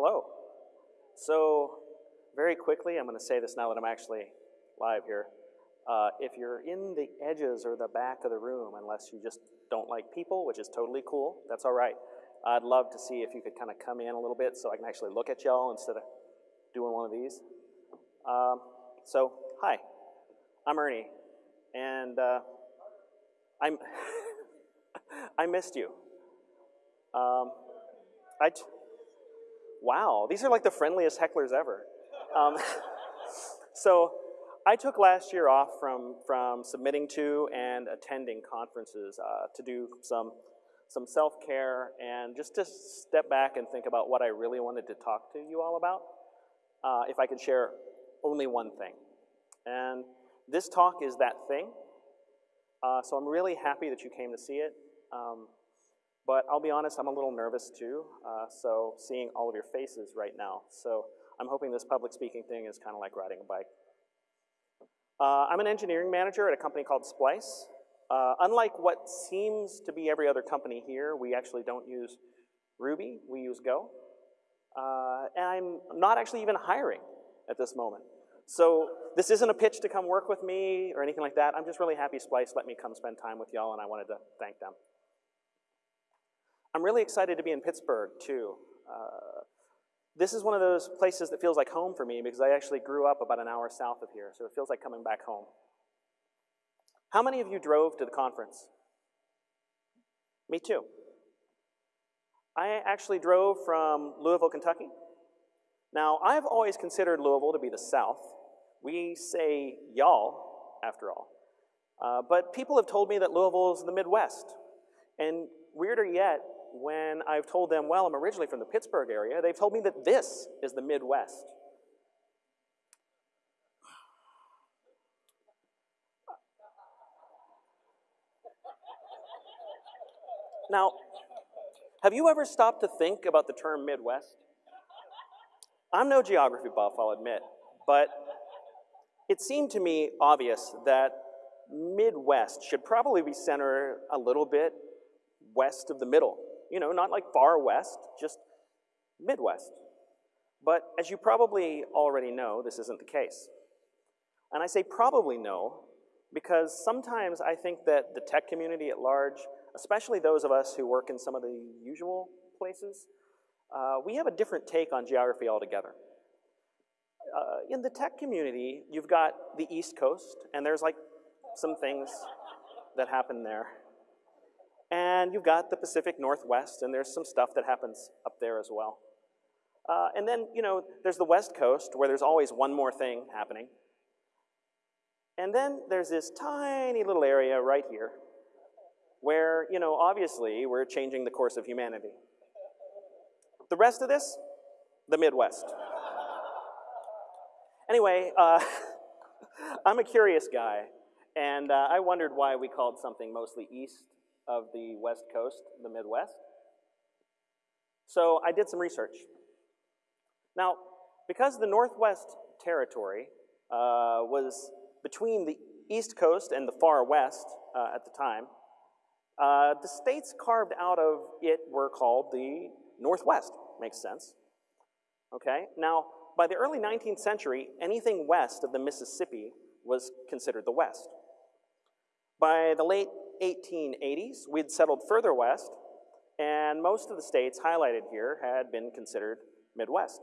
Hello. So, very quickly, I'm going to say this now that I'm actually live here. Uh, if you're in the edges or the back of the room, unless you just don't like people, which is totally cool, that's all right. I'd love to see if you could kind of come in a little bit so I can actually look at y'all instead of doing one of these. Um, so, hi, I'm Ernie, and uh, I'm I missed you. Um, I t- wow, these are like the friendliest hecklers ever. Um, so, I took last year off from from submitting to and attending conferences uh, to do some some self care and just to step back and think about what I really wanted to talk to you all about. Uh, if I could share only one thing. And this talk is that thing. Uh, so I'm really happy that you came to see it. Um, but I'll be honest, I'm a little nervous too. Uh, so seeing all of your faces right now. So I'm hoping this public speaking thing is kind of like riding a bike. Uh, I'm an engineering manager at a company called Splice. Uh, unlike what seems to be every other company here, we actually don't use Ruby, we use Go. Uh, and I'm not actually even hiring at this moment. So this isn't a pitch to come work with me or anything like that. I'm just really happy Splice let me come spend time with y'all and I wanted to thank them. I'm really excited to be in Pittsburgh too. Uh, this is one of those places that feels like home for me because I actually grew up about an hour south of here, so it feels like coming back home. How many of you drove to the conference? Me too. I actually drove from Louisville, Kentucky. Now, I've always considered Louisville to be the South. We say y'all, after all. Uh, but people have told me that Louisville is the Midwest. And weirder yet, when I've told them, well, I'm originally from the Pittsburgh area, they've told me that this is the Midwest. Now, have you ever stopped to think about the term Midwest? I'm no geography buff, I'll admit, but it seemed to me obvious that Midwest should probably be centered a little bit west of the middle. You know, not like far west, just Midwest. But as you probably already know, this isn't the case. And I say probably know because sometimes I think that the tech community at large especially those of us who work in some of the usual places, uh, we have a different take on geography altogether. Uh, in the tech community, you've got the East Coast, and there's like some things that happen there. And you've got the Pacific Northwest, and there's some stuff that happens up there as well. Uh, and then, you know, there's the West Coast, where there's always one more thing happening. And then there's this tiny little area right here where, you know, obviously we're changing the course of humanity. The rest of this, the Midwest. Anyway, uh, I'm a curious guy, and uh, I wondered why we called something mostly east of the West Coast the Midwest. So I did some research. Now, because the Northwest Territory uh, was between the East Coast and the far West uh, at the time, uh, the states carved out of it were called the Northwest. Makes sense. Okay? Now, by the early 19th century, anything west of the Mississippi was considered the West. By the late 1880s, we'd settled further west, and most of the states highlighted here had been considered Midwest.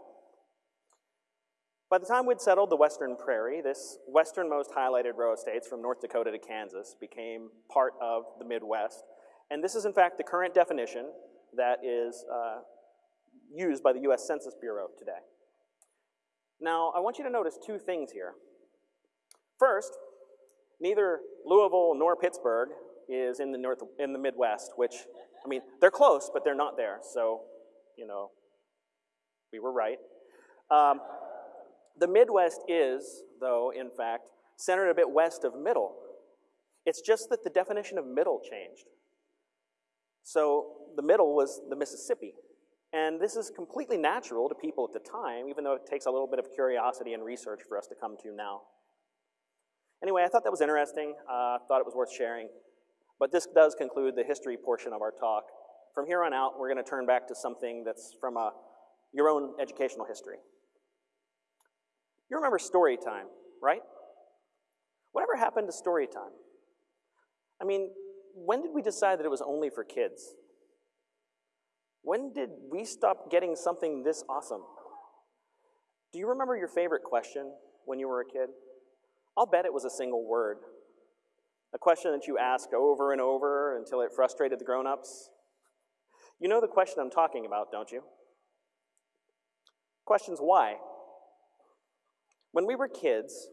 By the time we'd settled the western prairie, this westernmost highlighted row of states from North Dakota to Kansas became part of the Midwest. And this is in fact the current definition that is uh, used by the US Census Bureau today. Now, I want you to notice two things here. First, neither Louisville nor Pittsburgh is in the, north, in the Midwest, which, I mean, they're close, but they're not there. So, you know, we were right. Um, the Midwest is, though, in fact, centered a bit west of middle. It's just that the definition of middle changed. So the middle was the Mississippi. And this is completely natural to people at the time, even though it takes a little bit of curiosity and research for us to come to now. Anyway, I thought that was interesting. Uh, thought it was worth sharing. But this does conclude the history portion of our talk. From here on out, we're going to turn back to something that's from a your own educational history. You remember story time, right? Whatever happened to story time? I mean, when did we decide that it was only for kids? When did we stop getting something this awesome? Do you remember your favorite question when you were a kid? I'll bet it was a single word. A question that you asked over and over until it frustrated the grown ups. You know the question I'm talking about, don't you? Question's why? When we were kids,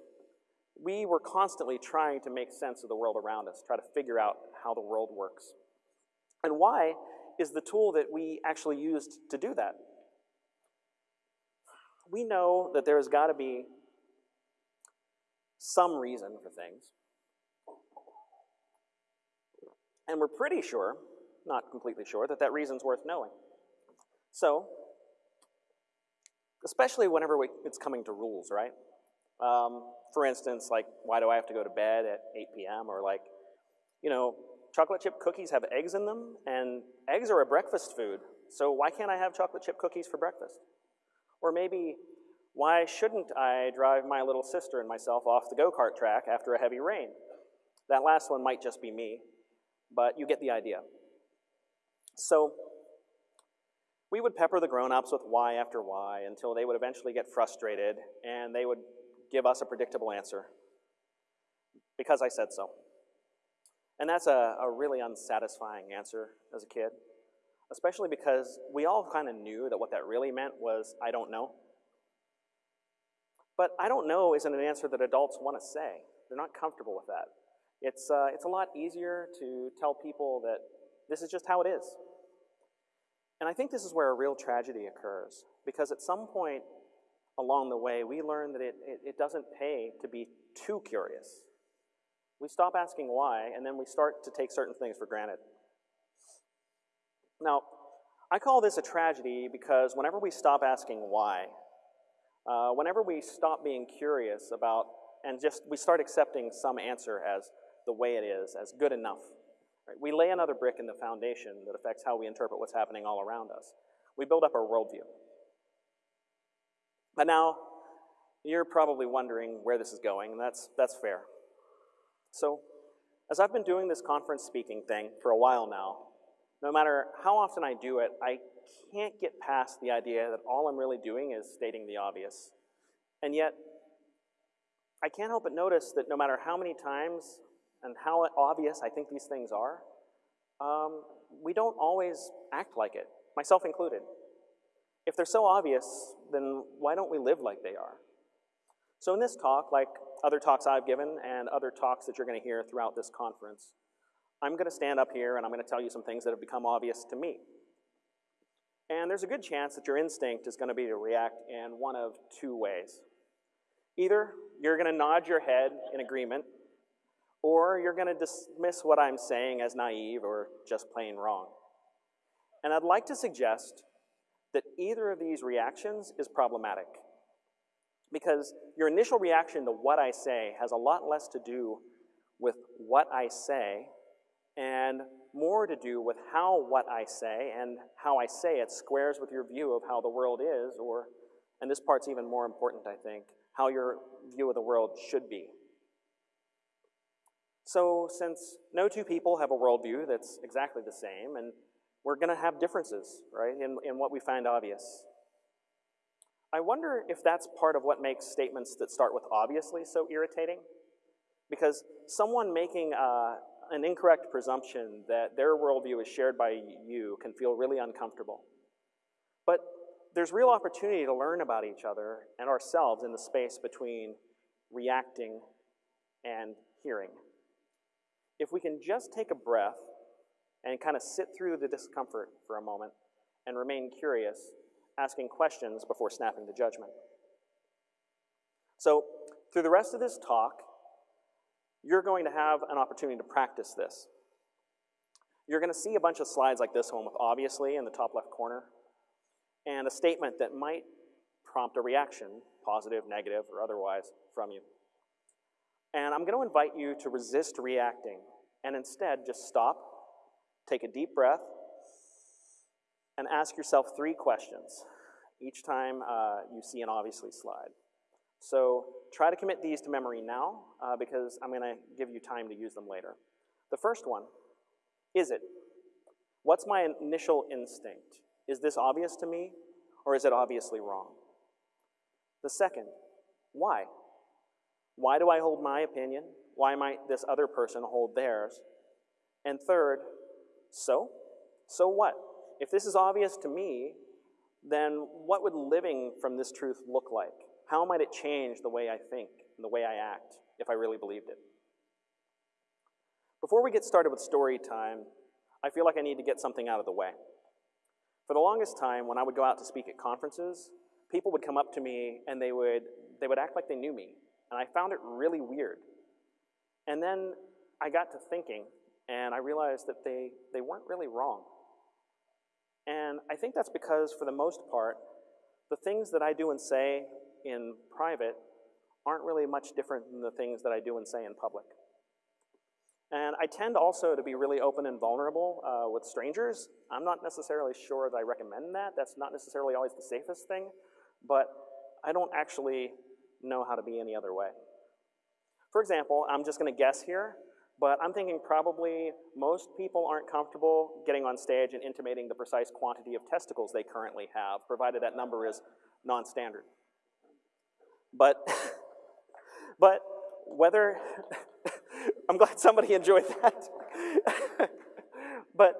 we were constantly trying to make sense of the world around us, try to figure out how the world works. And why is the tool that we actually used to do that. We know that there has got to be some reason for things. And we're pretty sure, not completely sure, that that reason's worth knowing. So, especially whenever we, it's coming to rules, right? Um, for instance, like, why do I have to go to bed at 8 p.m.? Or like, you know, chocolate chip cookies have eggs in them, and eggs are a breakfast food, so why can't I have chocolate chip cookies for breakfast? Or maybe, why shouldn't I drive my little sister and myself off the go-kart track after a heavy rain? That last one might just be me, but you get the idea. So, we would pepper the grown-ups with why after why until they would eventually get frustrated and they would give us a predictable answer. Because I said so. And that's a, a really unsatisfying answer as a kid, especially because we all kind of knew that what that really meant was, I don't know. But I don't know isn't an answer that adults want to say. They're not comfortable with that. It's, uh, it's a lot easier to tell people that this is just how it is. And I think this is where a real tragedy occurs, because at some point along the way, we learn that it, it, it doesn't pay to be too curious. We stop asking why, and then we start to take certain things for granted. Now, I call this a tragedy because whenever we stop asking why, uh, whenever we stop being curious about and just we start accepting some answer as the way it is, as good enough, right? we lay another brick in the foundation that affects how we interpret what's happening all around us. We build up our worldview. But now, you're probably wondering where this is going, and that's, that's fair. So, as I've been doing this conference speaking thing for a while now, no matter how often I do it, I can't get past the idea that all I'm really doing is stating the obvious. And yet, I can't help but notice that no matter how many times and how obvious I think these things are, um, we don't always act like it, myself included. If they're so obvious, then why don't we live like they are? So in this talk, like other talks I've given and other talks that you're going to hear throughout this conference, I'm going to stand up here and I'm going to tell you some things that have become obvious to me. And there's a good chance that your instinct is going to be to react in one of two ways. Either you're going to nod your head in agreement, or you're going to dismiss what I'm saying as naive or just plain wrong. And I'd like to suggest that either of these reactions is problematic because your initial reaction to what I say has a lot less to do with what I say and more to do with how what I say and how I say it squares with your view of how the world is, or, and this part's even more important, I think, how your view of the world should be. So, since no two people have a worldview that's exactly the same, and we're going to have differences, right, in, in what we find obvious. I wonder if that's part of what makes statements that start with obviously so irritating. Because someone making uh, an incorrect presumption that their worldview is shared by you can feel really uncomfortable. But there's real opportunity to learn about each other and ourselves in the space between reacting and hearing. If we can just take a breath and kind of sit through the discomfort for a moment and remain curious, asking questions before snapping to judgment. So, through the rest of this talk, you're going to have an opportunity to practice this. You're going to see a bunch of slides like this one with obviously in the top left corner, and a statement that might prompt a reaction, positive, negative, or otherwise, from you. And I'm going to invite you to resist reacting and instead just stop, take a deep breath, and ask yourself three questions. each time uh, you see an obviously slide. So try to commit these to memory now uh, because I'm going to give you time to use them later. The first one, is it? What's my initial instinct? Is this obvious to me or is it obviously wrong? The second, why? Why do I hold my opinion? Why might this other person hold theirs? And third, so? So what? If this is obvious to me, then what would living from this truth look like? How might it change the way I think and the way I act if I really believed it? Before we get started with story time, I feel like I need to get something out of the way. For the longest time, when I would go out to speak at conferences, people would come up to me and they would, they would act like they knew me. And I found it really weird. And then I got to thinking, and I realized that they, they weren't really wrong. And I think that's because, for the most part, the things that I do and say in private aren't really much different than the things that I do and say in public. And I tend also to be really open and vulnerable uh, with strangers. I'm not necessarily sure that I recommend that. That's not necessarily always the safest thing, but I don't actually know how to be any other way. For example, I'm just gonna guess here, but I'm thinking probably most people aren't comfortable getting on stage and intimating the precise quantity of testicles they currently have, provided that number is non-standard. But, but whether, I'm glad somebody enjoyed that. but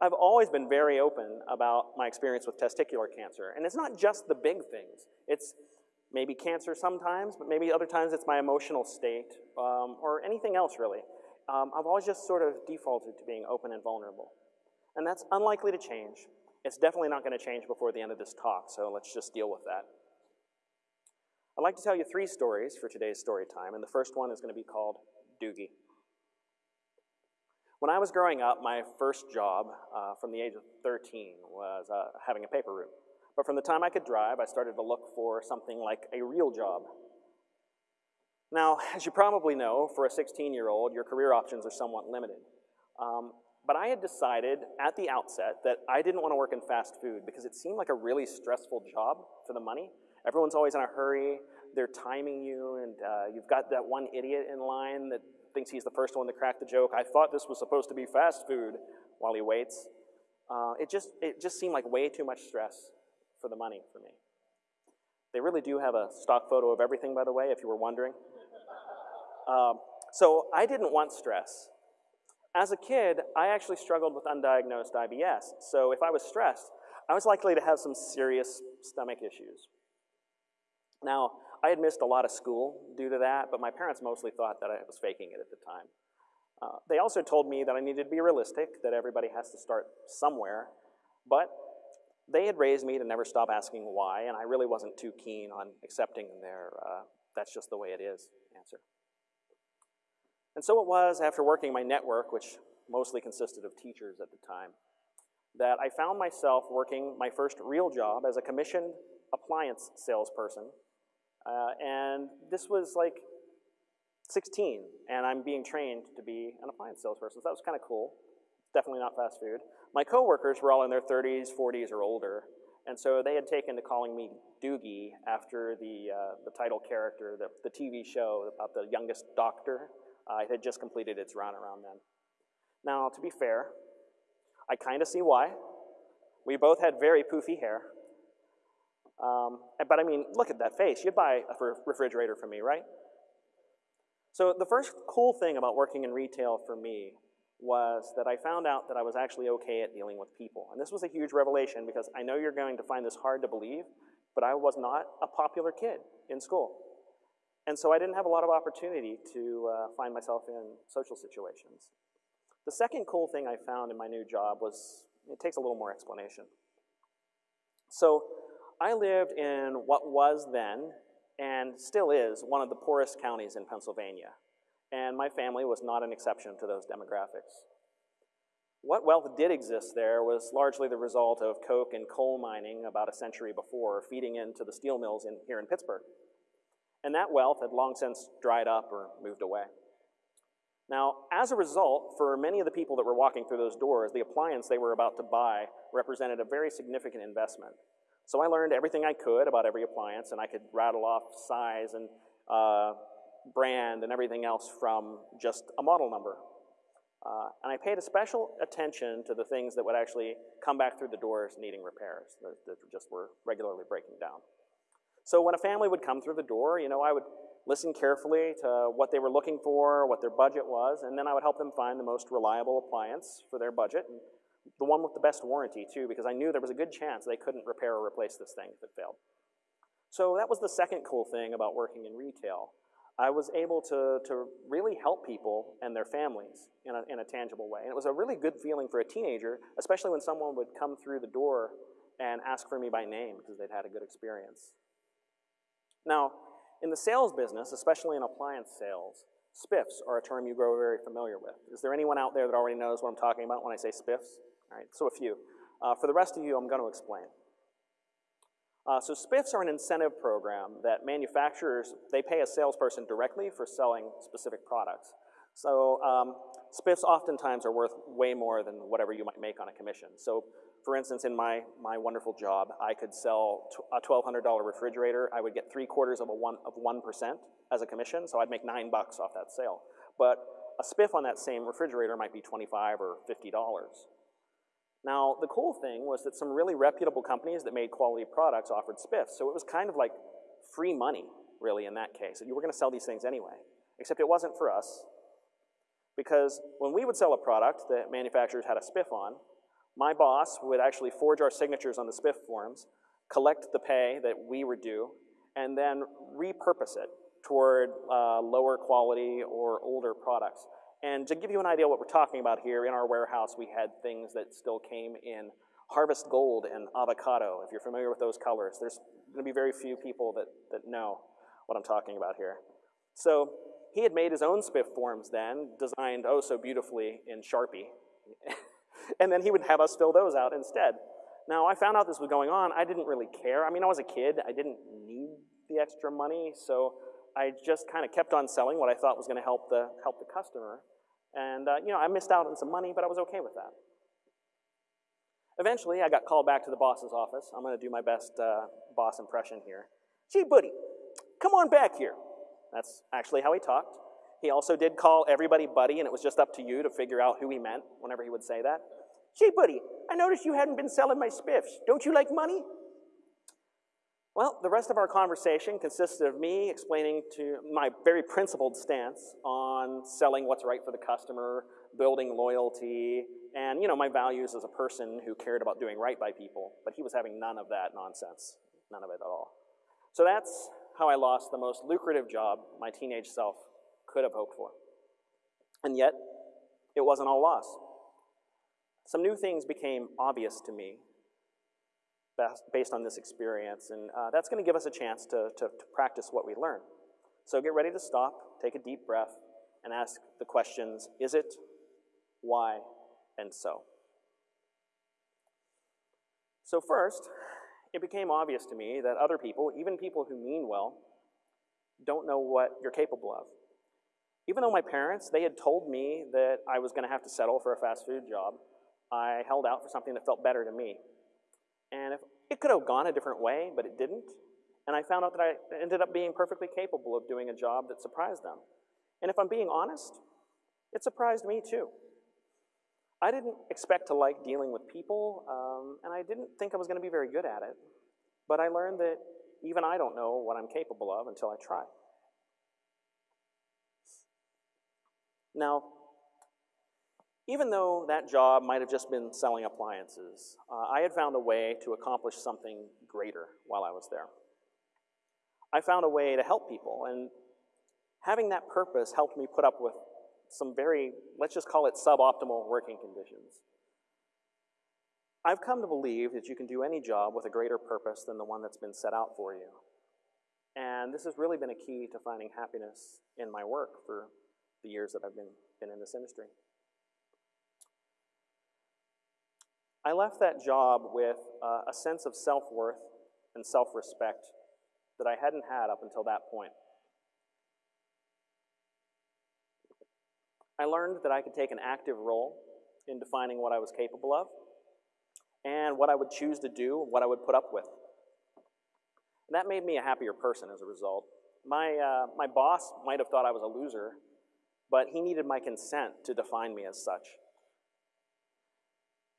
I've always been very open about my experience with testicular cancer. And it's not just the big things. It's maybe cancer sometimes, but maybe other times it's my emotional state um, or anything else really. Um, I've always just sort of defaulted to being open and vulnerable. And that's unlikely to change. It's definitely not going to change before the end of this talk, so let's just deal with that. I'd like to tell you three stories for today's story time, and the first one is going to be called Doogie. When I was growing up, my first job uh, from the age of 13 was uh, having a paper route. But from the time I could drive, I started to look for something like a real job. Now, as you probably know, for a 16-year-old, your career options are somewhat limited. Um, but I had decided at the outset that I didn't want to work in fast food because it seemed like a really stressful job for the money. Everyone's always in a hurry. They're timing you, and uh, you've got that one idiot in line that thinks he's the first one to crack the joke. I thought this was supposed to be fast food while he waits. Uh, it, just, it just seemed like way too much stress for the money for me. They really do have a stock photo of everything, by the way, if you were wondering. Um, so I didn't want stress. As a kid, I actually struggled with undiagnosed IBS. So if I was stressed, I was likely to have some serious stomach issues. Now, I had missed a lot of school due to that, but my parents mostly thought that I was faking it at the time. Uh, they also told me that I needed to be realistic, that everybody has to start somewhere, but they had raised me to never stop asking why, and I really wasn't too keen on accepting their, uh, that's just the way it is answer. And so it was after working my network, which mostly consisted of teachers at the time, that I found myself working my first real job as a commissioned appliance salesperson. Uh, and this was like 16, and I'm being trained to be an appliance salesperson, so that was kind of cool. Definitely not fast food. My coworkers were all in their 30s, 40s, or older, and so they had taken to calling me Doogie after the, uh, the title character, the, the TV show about the youngest doctor. Uh, it had just completed its run around then. Now, to be fair, I kind of see why. We both had very poofy hair. Um, but I mean, look at that face. You'd buy a refrigerator from me, right? So the first cool thing about working in retail for me was that I found out that I was actually okay at dealing with people. And this was a huge revelation because I know you're going to find this hard to believe, but I was not a popular kid in school. And so I didn't have a lot of opportunity to uh, find myself in social situations. The second cool thing I found in my new job was, it takes a little more explanation. So I lived in what was then, and still is, one of the poorest counties in Pennsylvania and my family was not an exception to those demographics. What wealth did exist there was largely the result of coke and coal mining about a century before, feeding into the steel mills in, here in Pittsburgh. And that wealth had long since dried up or moved away. Now, as a result, for many of the people that were walking through those doors, the appliance they were about to buy represented a very significant investment. So I learned everything I could about every appliance, and I could rattle off size and uh, brand and everything else from just a model number. Uh, and I paid a special attention to the things that would actually come back through the doors needing repairs, that, that just were regularly breaking down. So when a family would come through the door, you know, I would listen carefully to what they were looking for, what their budget was, and then I would help them find the most reliable appliance for their budget, and the one with the best warranty too, because I knew there was a good chance they couldn't repair or replace this thing if it failed. So that was the second cool thing about working in retail. I was able to, to really help people and their families in a, in a tangible way. And it was a really good feeling for a teenager, especially when someone would come through the door and ask for me by name because they'd had a good experience. Now, in the sales business, especially in appliance sales, spiffs are a term you grow very familiar with. Is there anyone out there that already knows what I'm talking about when I say spiffs? All right, so a few. Uh, for the rest of you, I'm going to explain. Uh, so spiffs are an incentive program that manufacturers, they pay a salesperson directly for selling specific products. So um, spiffs oftentimes are worth way more than whatever you might make on a commission. So for instance, in my, my wonderful job, I could sell a $1,200 refrigerator. I would get three quarters of, a one, of 1% as a commission, so I'd make nine bucks off that sale. But a spiff on that same refrigerator might be 25 or $50. Now, the cool thing was that some really reputable companies that made quality products offered spiffs, so it was kind of like free money, really, in that case. You were going to sell these things anyway, except it wasn't for us, because when we would sell a product that manufacturers had a spiff on, my boss would actually forge our signatures on the spiff forms, collect the pay that we were due, and then repurpose it toward uh, lower quality or older products. And to give you an idea what we're talking about here, in our warehouse we had things that still came in harvest gold and avocado. If you're familiar with those colors, there's going to be very few people that, that know what I'm talking about here. So he had made his own spiff forms then, designed oh so beautifully in Sharpie. and then he would have us fill those out instead. Now, I found out this was going on. I didn't really care. I mean, I was a kid. I didn't need the extra money, so I just kind of kept on selling what I thought was going to help the, help the customer. And, uh, you know, I missed out on some money, but I was okay with that. Eventually, I got called back to the boss's office. I'm going to do my best uh, boss impression here. Gee, buddy, come on back here. That's actually how he talked. He also did call everybody buddy, and it was just up to you to figure out who he meant whenever he would say that. Gee, buddy, I noticed you hadn't been selling my spiffs. Don't you like money? Well, the rest of our conversation consisted of me explaining to my very principled stance on selling what's right for the customer, building loyalty, and you know, my values as a person who cared about doing right by people. But he was having none of that nonsense, none of it at all. So that's how I lost the most lucrative job my teenage self could have hoped for. And yet, it wasn't all loss. Some new things became obvious to me based on this experience. And uh, that's going to give us a chance to, to, to practice what we learn. So get ready to stop, take a deep breath, and ask the questions, is it, why, and so. So first, it became obvious to me that other people, even people who mean well, don't know what you're capable of. Even though my parents, they had told me that I was going to have to settle for a fast food job, I held out for something that felt better to me. And if, it could have gone a different way, but it didn't. And I found out that I ended up being perfectly capable of doing a job that surprised them. And if I'm being honest, it surprised me too. I didn't expect to like dealing with people, um, and I didn't think I was going to be very good at it. But I learned that even I don't know what I'm capable of until I try. Now, even though that job might have just been selling appliances, uh, I had found a way to accomplish something greater while I was there. I found a way to help people, and having that purpose helped me put up with some very, let's just call it suboptimal working conditions. I've come to believe that you can do any job with a greater purpose than the one that's been set out for you. And this has really been a key to finding happiness in my work for the years that I've been, been in this industry. I left that job with uh, a sense of self-worth and self-respect that I hadn't had up until that point. I learned that I could take an active role in defining what I was capable of and what I would choose to do, what I would put up with That made me a happier person as a result. My, uh, my boss might have thought I was a loser, but he needed my consent to define me as such.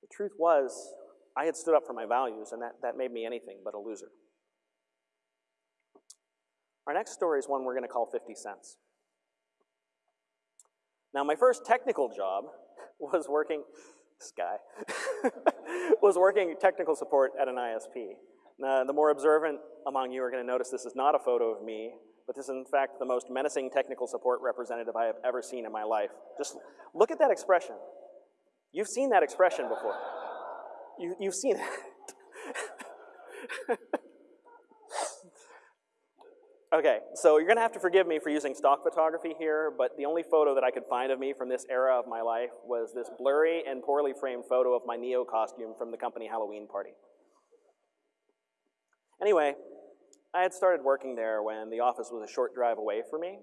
The truth was, I had stood up for my values, and that, that made me anything but a loser. Our next story is one we're going to call 50 Cents. Now, my first technical job was working, this guy, was working technical support at an ISP. Now, the more observant among you are going to notice this is not a photo of me, but this is in fact the most menacing technical support representative I have ever seen in my life. Just look at that expression. You've seen that expression before. You, you've seen it. okay, so you're gonna have to forgive me for using stock photography here, but the only photo that I could find of me from this era of my life was this blurry and poorly framed photo of my Neo costume from the company Halloween party. Anyway, I had started working there when the office was a short drive away from me.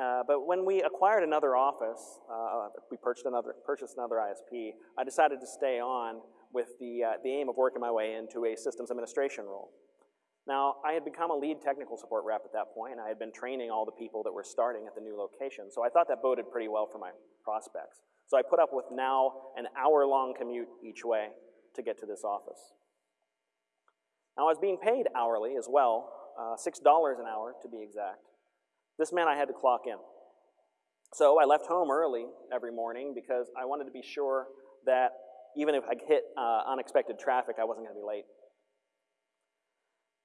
Uh, but when we acquired another office, uh, we purchased another, purchased another ISP, I decided to stay on with the, uh, the aim of working my way into a systems administration role. Now, I had become a lead technical support rep at that point, and I had been training all the people that were starting at the new location, so I thought that boded pretty well for my prospects. So I put up with now an hour-long commute each way to get to this office. Now, I was being paid hourly as well, uh, $6 an hour to be exact. This meant I had to clock in. So I left home early every morning because I wanted to be sure that even if I hit uh, unexpected traffic, I wasn't going to be late.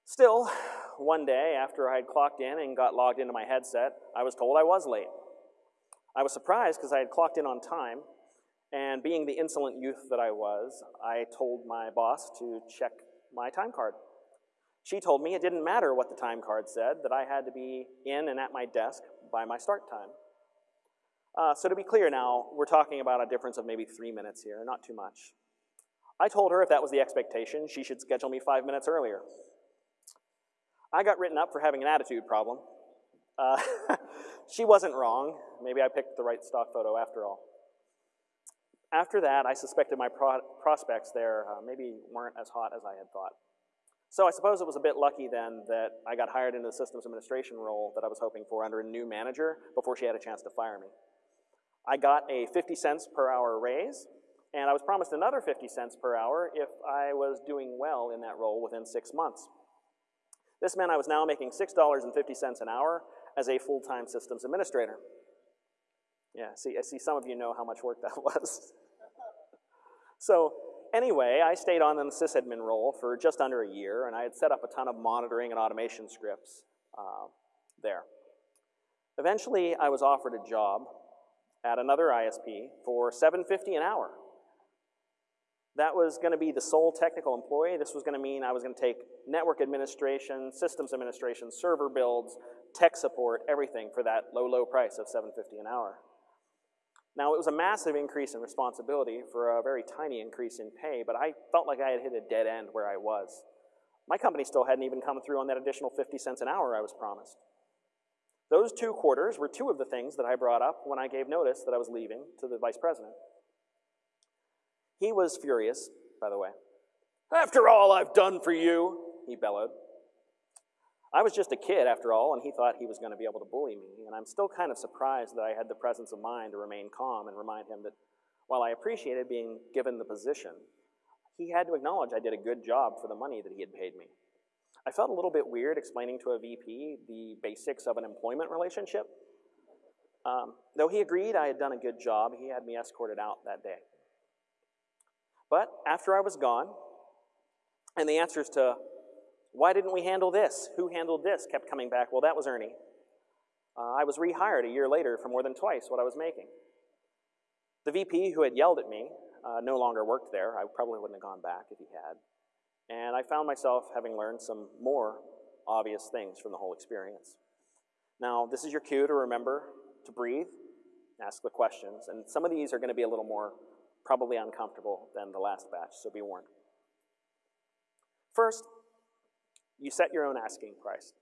Still, one day after I had clocked in and got logged into my headset, I was told I was late. I was surprised because I had clocked in on time, and being the insolent youth that I was, I told my boss to check my time card. She told me it didn't matter what the time card said, that I had to be in and at my desk by my start time. Uh, so to be clear now, we're talking about a difference of maybe three minutes here, not too much. I told her if that was the expectation, she should schedule me five minutes earlier. I got written up for having an attitude problem. Uh, she wasn't wrong. Maybe I picked the right stock photo after all. After that, I suspected my pro prospects there uh, maybe weren't as hot as I had thought. So I suppose it was a bit lucky then that I got hired into the systems administration role that I was hoping for under a new manager before she had a chance to fire me. I got a 50 cents per hour raise, and I was promised another 50 cents per hour if I was doing well in that role within six months. This meant I was now making $6.50 an hour as a full-time systems administrator. Yeah, see, I see some of you know how much work that was. so anyway, I stayed on in the sysadmin role for just under a year, and I had set up a ton of monitoring and automation scripts uh, there. Eventually, I was offered a job at another ISP for 750 an hour. That was going to be the sole technical employee. This was going to mean I was going to take network administration, systems administration, server builds, tech support, everything for that low, low price of 750 an hour. Now, it was a massive increase in responsibility for a very tiny increase in pay, but I felt like I had hit a dead end where I was. My company still hadn't even come through on that additional 50 cents an hour I was promised. Those two quarters were two of the things that I brought up when I gave notice that I was leaving to the vice president. He was furious, by the way. After all I've done for you, he bellowed. I was just a kid, after all, and he thought he was going to be able to bully me, and I'm still kind of surprised that I had the presence of mind to remain calm and remind him that while I appreciated being given the position, he had to acknowledge I did a good job for the money that he had paid me. I felt a little bit weird explaining to a VP the basics of an employment relationship. Um, though he agreed I had done a good job, he had me escorted out that day. But after I was gone, and the answers to why didn't we handle this? Who handled this? Kept coming back. Well, that was Ernie. Uh, I was rehired a year later for more than twice what I was making. The VP who had yelled at me uh, no longer worked there. I probably wouldn't have gone back if he had. And I found myself having learned some more obvious things from the whole experience. Now, this is your cue to remember to breathe, ask the questions, and some of these are going to be a little more probably uncomfortable than the last batch, so be warned. First, you set your own asking price.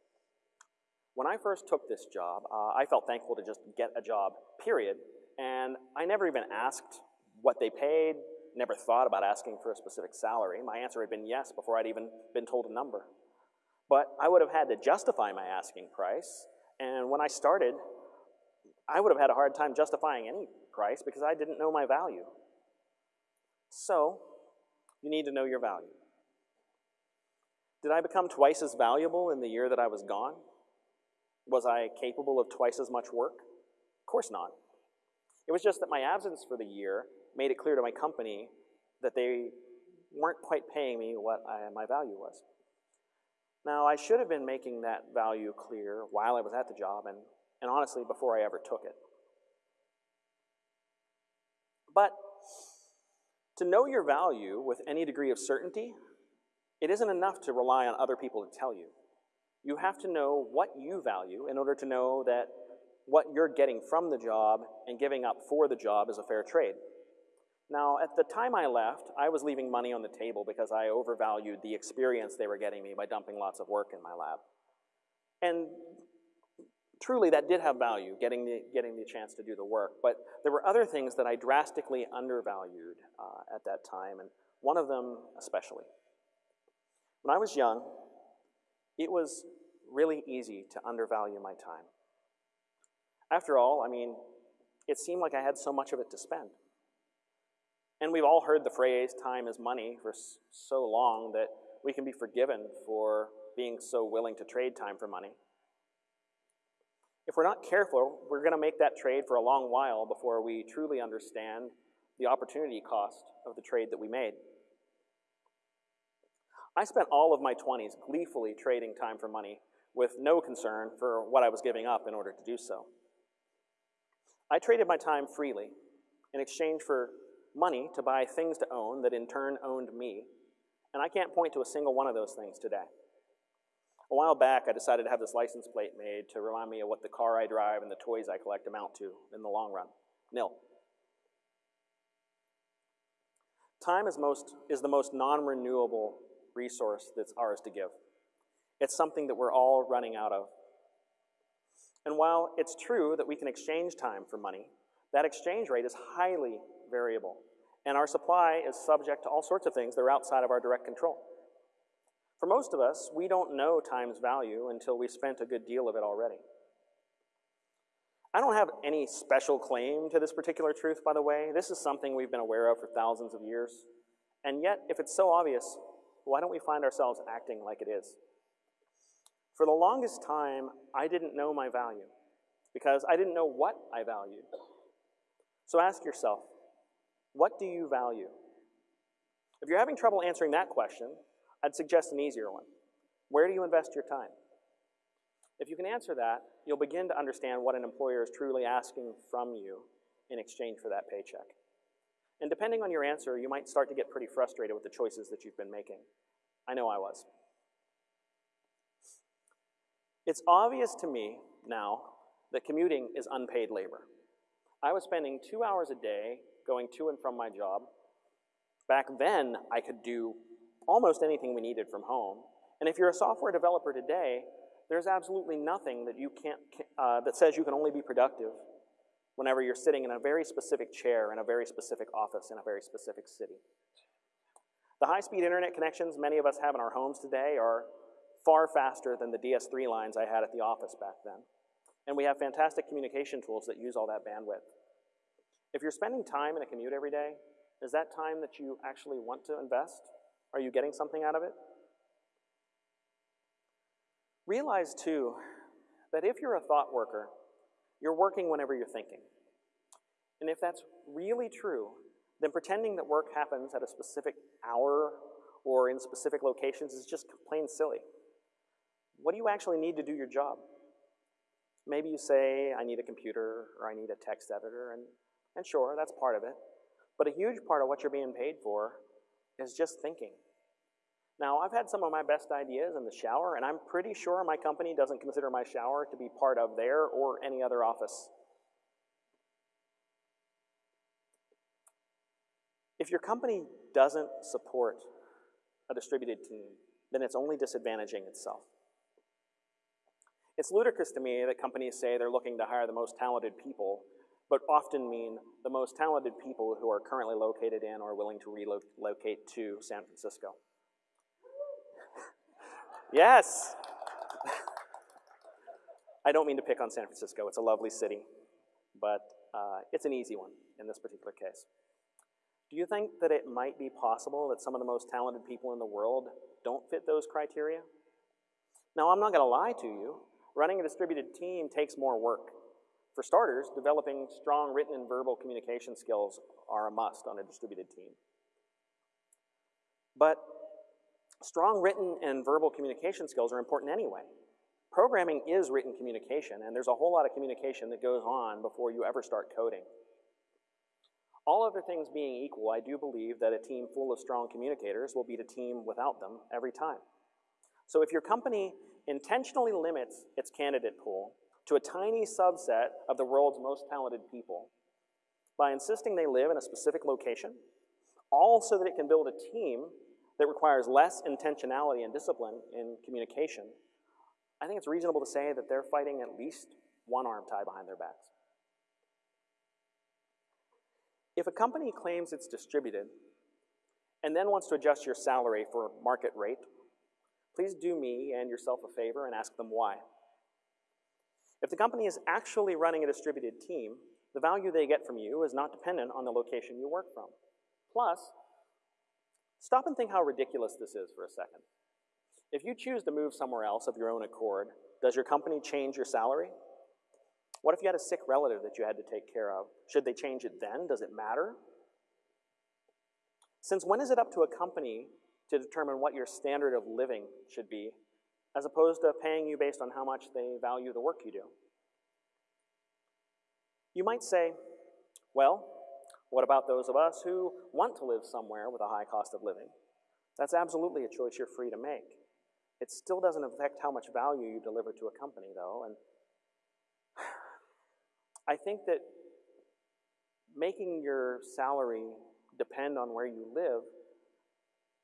When I first took this job, uh, I felt thankful to just get a job, period, and I never even asked what they paid, never thought about asking for a specific salary. My answer had been yes before I'd even been told a number. But I would have had to justify my asking price, and when I started, I would have had a hard time justifying any price because I didn't know my value. So, you need to know your value. Did I become twice as valuable in the year that I was gone? Was I capable of twice as much work? Of course not. It was just that my absence for the year made it clear to my company that they weren't quite paying me what I, my value was. Now, I should have been making that value clear while I was at the job and, and honestly before I ever took it. But to know your value with any degree of certainty, it isn't enough to rely on other people to tell you. You have to know what you value in order to know that what you're getting from the job and giving up for the job is a fair trade. Now, at the time I left, I was leaving money on the table because I overvalued the experience they were getting me by dumping lots of work in my lab. And truly, that did have value, getting the, getting the chance to do the work. But there were other things that I drastically undervalued uh, at that time, and one of them especially. When I was young, it was really easy to undervalue my time. After all, I mean, it seemed like I had so much of it to spend. And we've all heard the phrase, time is money, for so long that we can be forgiven for being so willing to trade time for money. If we're not careful, we're going to make that trade for a long while before we truly understand the opportunity cost of the trade that we made. I spent all of my 20s gleefully trading time for money with no concern for what I was giving up in order to do so. I traded my time freely in exchange for money to buy things to own that in turn owned me, and I can't point to a single one of those things today. A while back, I decided to have this license plate made to remind me of what the car I drive and the toys I collect amount to in the long run. Nil. Time is, most, is the most non-renewable resource that's ours to give. It's something that we're all running out of. And while it's true that we can exchange time for money, that exchange rate is highly variable. And our supply is subject to all sorts of things that are outside of our direct control. For most of us, we don't know time's value until we've spent a good deal of it already. I don't have any special claim to this particular truth, by the way. This is something we've been aware of for thousands of years. And yet, if it's so obvious, why don't we find ourselves acting like it is? For the longest time, I didn't know my value because I didn't know what I valued. So ask yourself, what do you value? If you're having trouble answering that question, I'd suggest an easier one. Where do you invest your time? If you can answer that, you'll begin to understand what an employer is truly asking from you in exchange for that paycheck. And depending on your answer, you might start to get pretty frustrated with the choices that you've been making. I know I was. It's obvious to me now that commuting is unpaid labor. I was spending two hours a day going to and from my job. Back then, I could do almost anything we needed from home. And if you're a software developer today, there's absolutely nothing that you can't, uh, that says you can only be productive whenever you're sitting in a very specific chair in a very specific office in a very specific city. The high-speed internet connections many of us have in our homes today are far faster than the DS3 lines I had at the office back then. And we have fantastic communication tools that use all that bandwidth. If you're spending time in a commute every day, is that time that you actually want to invest? Are you getting something out of it? Realize, too, that if you're a thought worker, you're working whenever you're thinking. And if that's really true, then pretending that work happens at a specific hour or in specific locations is just plain silly. What do you actually need to do your job? Maybe you say, I need a computer or I need a text editor, and, and sure, that's part of it. But a huge part of what you're being paid for is just thinking. Now, I've had some of my best ideas in the shower, and I'm pretty sure my company doesn't consider my shower to be part of their or any other office. If your company doesn't support a distributed team, then it's only disadvantaging itself. It's ludicrous to me that companies say they're looking to hire the most talented people, but often mean the most talented people who are currently located in or willing to relocate to San Francisco. Yes. I don't mean to pick on San Francisco. It's a lovely city, but uh, it's an easy one in this particular case. Do you think that it might be possible that some of the most talented people in the world don't fit those criteria? Now, I'm not going to lie to you. Running a distributed team takes more work. For starters, developing strong written and verbal communication skills are a must on a distributed team. But strong written and verbal communication skills are important anyway. Programming is written communication, and there's a whole lot of communication that goes on before you ever start coding. All other things being equal, I do believe that a team full of strong communicators will beat a team without them every time. So if your company intentionally limits its candidate pool to a tiny subset of the world's most talented people by insisting they live in a specific location, all so that it can build a team that requires less intentionality and discipline in communication, I think it's reasonable to say that they're fighting at least one arm tied behind their backs. If a company claims it's distributed and then wants to adjust your salary for market rate, please do me and yourself a favor and ask them why. If the company is actually running a distributed team, the value they get from you is not dependent on the location you work from. Plus, stop and think how ridiculous this is for a second. If you choose to move somewhere else of your own accord, does your company change your salary? What if you had a sick relative that you had to take care of? Should they change it then? Does it matter? Since when is it up to a company to determine what your standard of living should be, as opposed to paying you based on how much they value the work you do? You might say, well, what about those of us who want to live somewhere with a high cost of living? That's absolutely a choice you're free to make. It still doesn't affect how much value you deliver to a company, though, and I think that making your salary depend on where you live,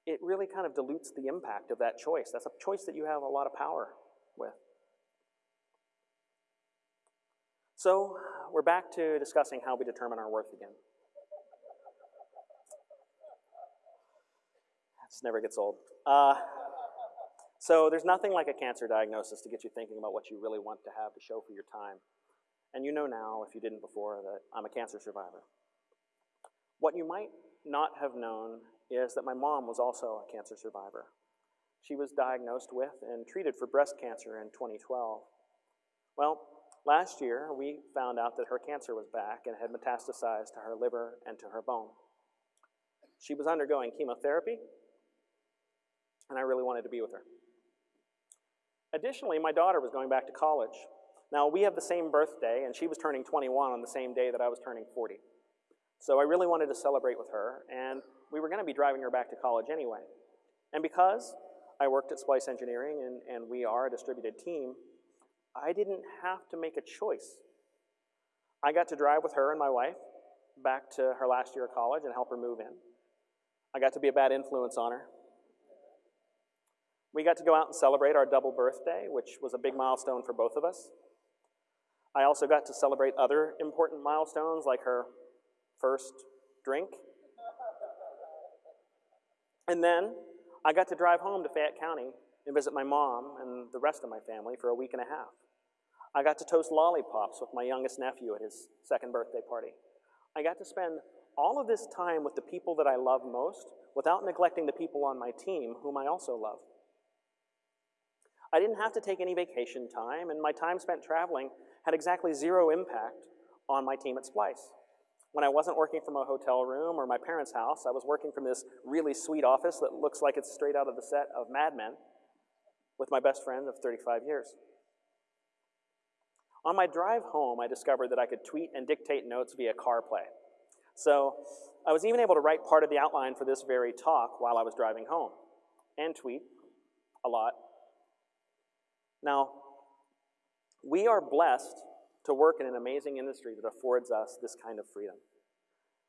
it really kind of dilutes the impact of that choice. That's a choice that you have a lot of power with. So we're back to discussing how we determine our worth again. This never gets old. Uh, so there's nothing like a cancer diagnosis to get you thinking about what you really want to have to show for your time. And you know now, if you didn't before, that I'm a cancer survivor. What you might not have known is that my mom was also a cancer survivor. She was diagnosed with and treated for breast cancer in 2012. Well, last year we found out that her cancer was back and had metastasized to her liver and to her bone. She was undergoing chemotherapy, and I really wanted to be with her. Additionally, my daughter was going back to college, now, we have the same birthday, and she was turning 21 on the same day that I was turning 40. So I really wanted to celebrate with her, and we were going to be driving her back to college anyway. And because I worked at Splice Engineering and, and we are a distributed team, I didn't have to make a choice. I got to drive with her and my wife back to her last year of college and help her move in. I got to be a bad influence on her. We got to go out and celebrate our double birthday, which was a big milestone for both of us. I also got to celebrate other important milestones like her first drink. And then I got to drive home to Fayette County and visit my mom and the rest of my family for a week and a half. I got to toast lollipops with my youngest nephew at his second birthday party. I got to spend all of this time with the people that I love most without neglecting the people on my team whom I also love. I didn't have to take any vacation time, and my time spent traveling had exactly zero impact on my team at Splice. When I wasn't working from a hotel room or my parents' house, I was working from this really sweet office that looks like it's straight out of the set of Mad Men with my best friend of 35 years. On my drive home, I discovered that I could tweet and dictate notes via CarPlay. So I was even able to write part of the outline for this very talk while I was driving home and tweet a lot. Now, we are blessed to work in an amazing industry that affords us this kind of freedom.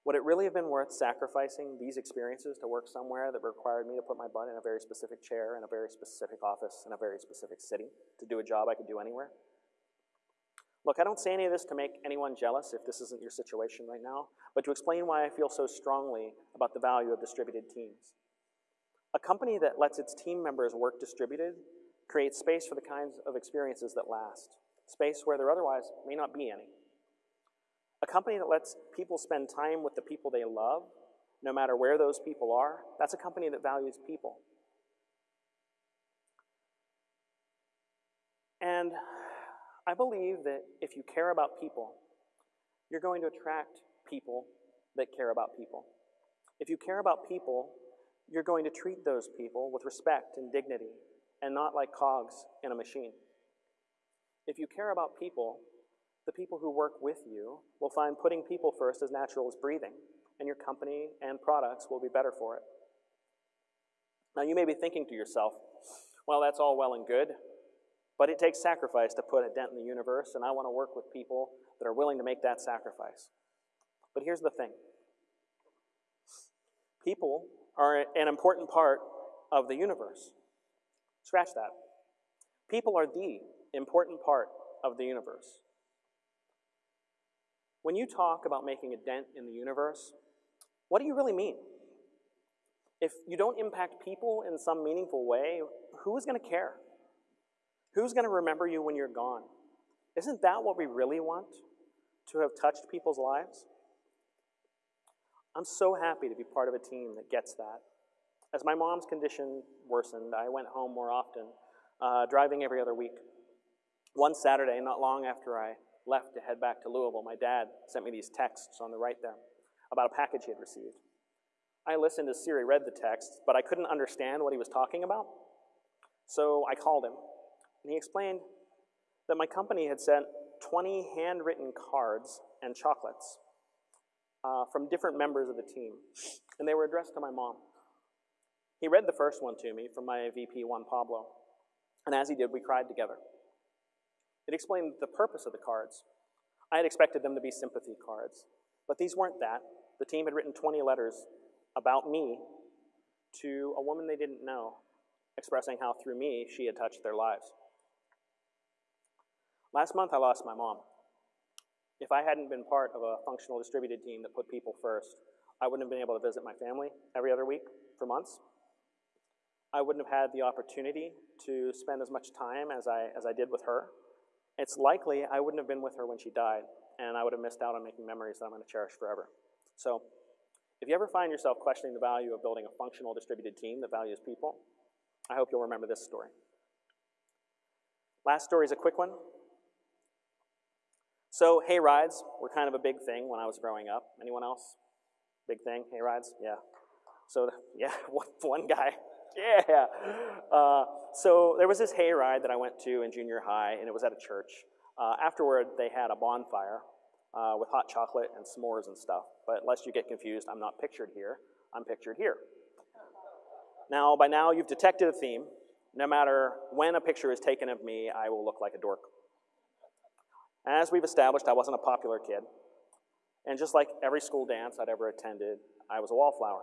Would it really have been worth sacrificing these experiences to work somewhere that required me to put my butt in a very specific chair in a very specific office in a very specific city to do a job I could do anywhere? Look, I don't say any of this to make anyone jealous if this isn't your situation right now, but to explain why I feel so strongly about the value of distributed teams. A company that lets its team members work distributed create space for the kinds of experiences that last, space where there otherwise may not be any. A company that lets people spend time with the people they love, no matter where those people are, that's a company that values people. And I believe that if you care about people, you're going to attract people that care about people. If you care about people, you're going to treat those people with respect and dignity and not like cogs in a machine. If you care about people, the people who work with you will find putting people first as natural as breathing, and your company and products will be better for it. Now, you may be thinking to yourself, well, that's all well and good, but it takes sacrifice to put a dent in the universe, and I want to work with people that are willing to make that sacrifice. But here's the thing people are an important part of the universe. Scratch that. People are the important part of the universe. When you talk about making a dent in the universe, what do you really mean? If you don't impact people in some meaningful way, who's going to care? Who's going to remember you when you're gone? Isn't that what we really want? To have touched people's lives? I'm so happy to be part of a team that gets that. As my mom's condition worsened, I went home more often, uh, driving every other week. One Saturday, not long after I left to head back to Louisville, my dad sent me these texts on the right there about a package he had received. I listened as Siri read the text, but I couldn't understand what he was talking about. So I called him, and he explained that my company had sent 20 handwritten cards and chocolates uh, from different members of the team, and they were addressed to my mom. He read the first one to me from my VP, Juan Pablo, and as he did, we cried together. It explained the purpose of the cards. I had expected them to be sympathy cards, but these weren't that. The team had written 20 letters about me to a woman they didn't know, expressing how through me she had touched their lives. Last month I lost my mom. If I hadn't been part of a functional distributed team that put people first, I wouldn't have been able to visit my family every other week for months. I wouldn't have had the opportunity to spend as much time as I, as I did with her it's likely I wouldn't have been with her when she died, and I would have missed out on making memories that I'm going to cherish forever. So, if you ever find yourself questioning the value of building a functional distributed team that values people, I hope you'll remember this story. Last story is a quick one. So, hay rides were kind of a big thing when I was growing up. Anyone else? Big thing, hay rides? Yeah. So, yeah, one guy yeah. Uh, so there was this hayride that I went to in junior high, and it was at a church. Uh, afterward, they had a bonfire uh, with hot chocolate and s'mores and stuff. But lest you get confused, I'm not pictured here. I'm pictured here. Now, by now, you've detected a theme. No matter when a picture is taken of me, I will look like a dork. As we've established, I wasn't a popular kid. And just like every school dance I'd ever attended, I was a wallflower.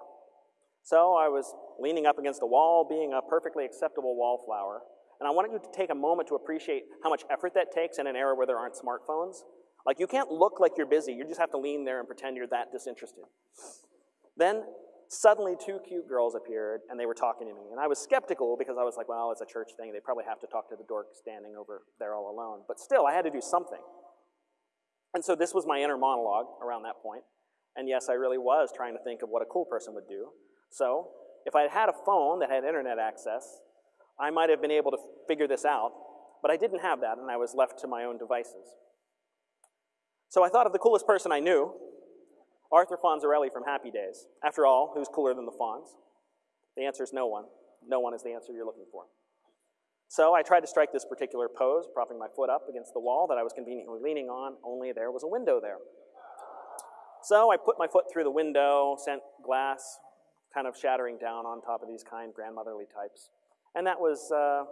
So I was leaning up against a wall, being a perfectly acceptable wallflower. And I wanted you to take a moment to appreciate how much effort that takes in an era where there aren't smartphones. Like, you can't look like you're busy. You just have to lean there and pretend you're that disinterested. Then, suddenly, two cute girls appeared, and they were talking to me. And I was skeptical because I was like, well, it's a church thing. They probably have to talk to the dork standing over there all alone. But still, I had to do something. And so this was my inner monologue around that point. And yes, I really was trying to think of what a cool person would do. So, if I had had a phone that had internet access, I might have been able to figure this out, but I didn't have that, and I was left to my own devices. So I thought of the coolest person I knew, Arthur Fonzarelli from Happy Days. After all, who's cooler than the Fonz? The answer is no one. No one is the answer you're looking for. So I tried to strike this particular pose, propping my foot up against the wall that I was conveniently leaning on, only there was a window there. So I put my foot through the window, sent glass kind of shattering down on top of these kind grandmotherly types. And that was, uh,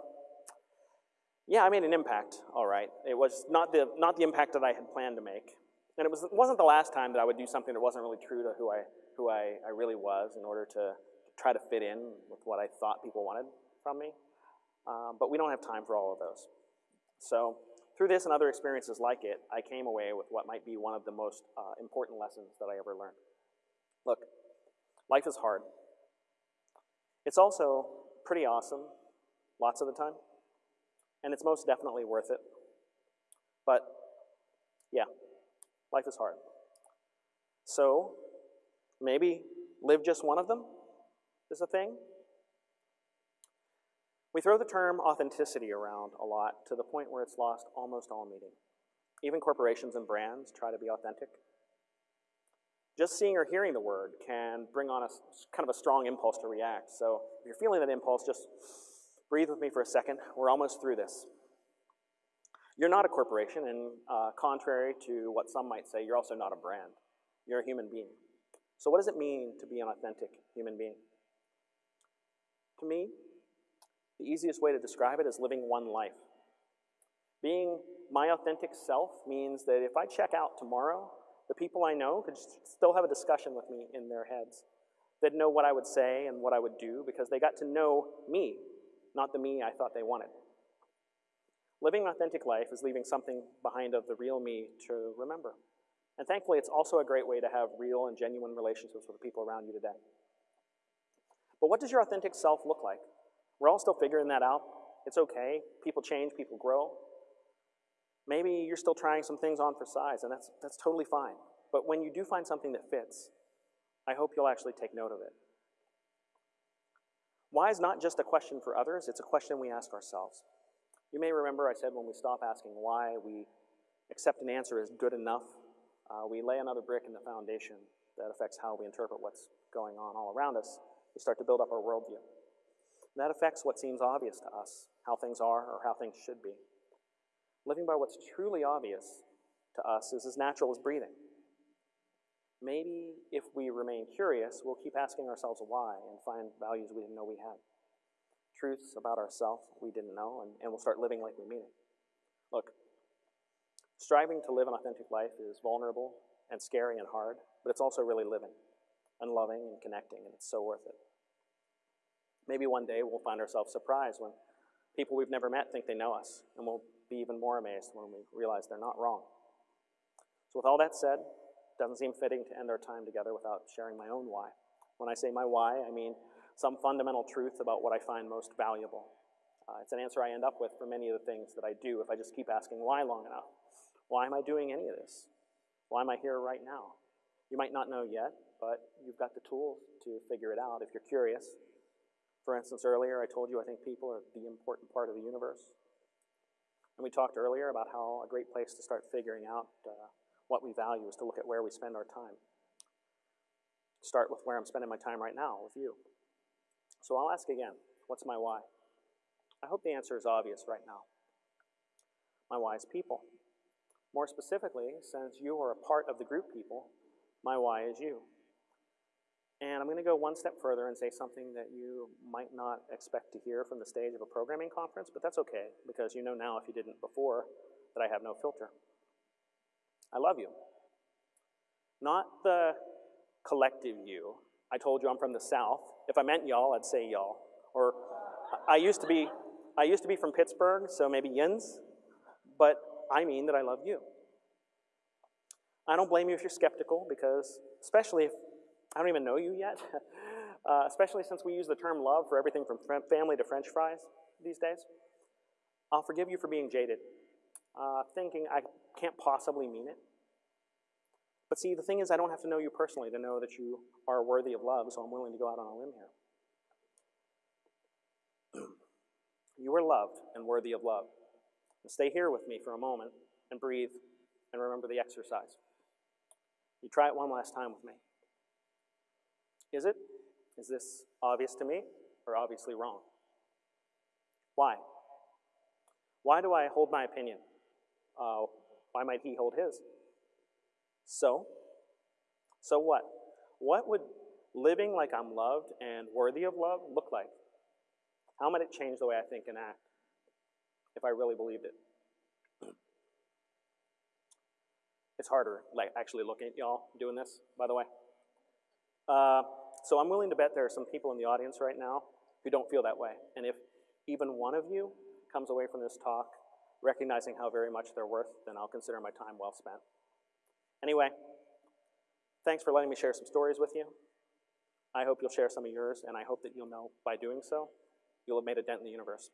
yeah, I made an impact, all right. It was not the, not the impact that I had planned to make. And it, was, wasn't the last time that I would do something that wasn't really true to who I, who I, I really was in order to try to fit in with what I thought people wanted from me. Um, but we don't have time for all of those. So through this and other experiences like it, I came away with what might be one of the most uh, important lessons that I ever learned. Look, Life is hard. It's also pretty awesome lots of the time. And it's most definitely worth it. But yeah, life is hard. So maybe live just one of them is a thing. We throw the term authenticity around a lot to the point where it's lost almost all meaning. Even corporations and brands try to be authentic. Just seeing or hearing the word can bring on a kind of a strong impulse to react. So if you're feeling that impulse, just breathe with me for a second. We're almost through this. You're not a corporation, and uh, contrary to what some might say, you're also not a brand. You're a human being. So, what does it mean to be an authentic human being? To me, the easiest way to describe it is living one life. Being my authentic self means that if I check out tomorrow, the people I know could still have a discussion with me in their heads. They'd know what I would say and what I would do because they got to know me, not the me I thought they wanted. Living an authentic life is leaving something behind of the real me to remember. And thankfully, it's also a great way to have real and genuine relationships with the people around you today. But what does your authentic self look like? We're all still figuring that out. It's okay. People change, people grow. Maybe you're still trying some things on for size, and that's, that's totally fine. But when you do find something that fits, I hope you'll actually take note of it. Why is not just a question for others, it's a question we ask ourselves. You may remember I said when we stop asking why, we accept an answer as good enough. Uh, we lay another brick in the foundation that affects how we interpret what's going on all around us. We start to build up our worldview. And that affects what seems obvious to us, how things are or how things should be. Living by what's truly obvious to us is as natural as breathing. Maybe if we remain curious, we'll keep asking ourselves why and find values we didn't know we had truths about ourselves we didn't know, and, and we'll start living like we mean it. Look, striving to live an authentic life is vulnerable and scary and hard, but it's also really living and loving and connecting, and it's so worth it. Maybe one day we'll find ourselves surprised when people we've never met think they know us, and we'll be even more amazed when we realize they're not wrong. So, with all that said, it doesn't seem fitting to end our time together without sharing my own why. When I say my why, I mean some fundamental truth about what I find most valuable. Uh, it's an answer I end up with for many of the things that I do if I just keep asking why long enough. Why am I doing any of this? Why am I here right now? You might not know yet, but you've got the tools to figure it out if you're curious. For instance, earlier I told you I think people are the important part of the universe. And we talked earlier about how a great place to start figuring out uh, what we value is to look at where we spend our time. Start with where I'm spending my time right now with you. So I'll ask again, what's my why? I hope the answer is obvious right now. My why is people. More specifically, since you are a part of the group people, my why is you. And I'm going to go one step further and say something that you might not expect to hear from the stage of a programming conference, but that's okay, because you know now, if you didn't before, that I have no filter. I love you. Not the collective you. I told you I'm from the South, if I meant y'all, I'd say y'all. Or I used to be, I used to be from Pittsburgh, so maybe yins, but I mean that I love you. I don't blame you if you're skeptical, because especially if I don't even know you yet, uh, especially since we use the term love for everything from family to french fries these days. I'll forgive you for being jaded, uh, thinking I can't possibly mean it. But see, the thing is, I don't have to know you personally to know that you are worthy of love, so I'm willing to go out on a limb here. you are loved and worthy of love. And stay here with me for a moment and breathe and remember the exercise. You try it one last time with me. Is it? Is this obvious to me or obviously wrong? Why? Why do I hold my opinion? Uh, why might he hold his? So, so what? What would living like I'm loved and worthy of love look like? How might it change the way I think and act if I really believed it? It's harder, like actually looking at y'all doing this, by the way. Uh, so I'm willing to bet there are some people in the audience right now who don't feel that way. And if even one of you comes away from this talk recognizing how very much they're worth, then I'll consider my time well spent. Anyway, thanks for letting me share some stories with you. I hope you'll share some of yours, and I hope that you'll know by doing so, you'll have made a dent in the universe.